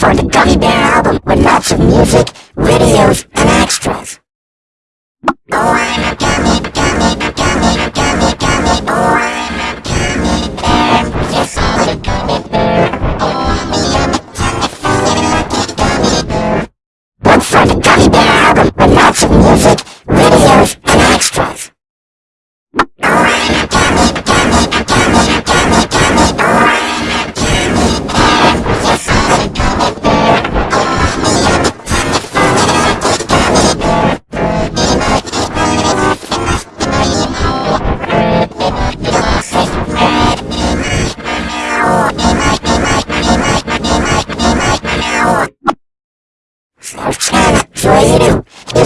for the Gummy Bear album with lots of music, videos, and extras. Oh, I'm a gummy, gummy, gummy, gummy, gummy, oh.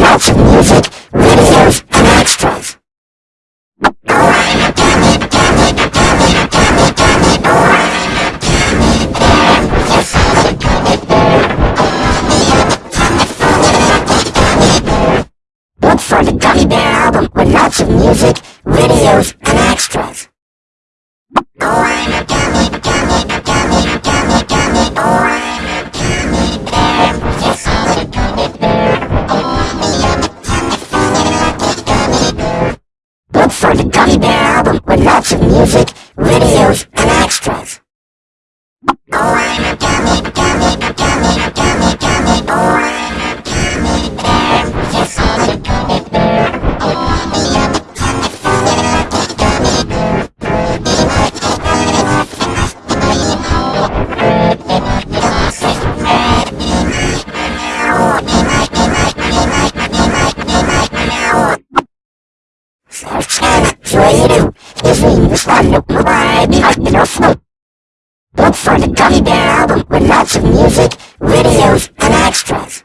love for the Gummy Bear album with lots of music, videos, and extras. please one to buy popular fruit. Look for the Gummy Bear album with lots of music, videos, and extras.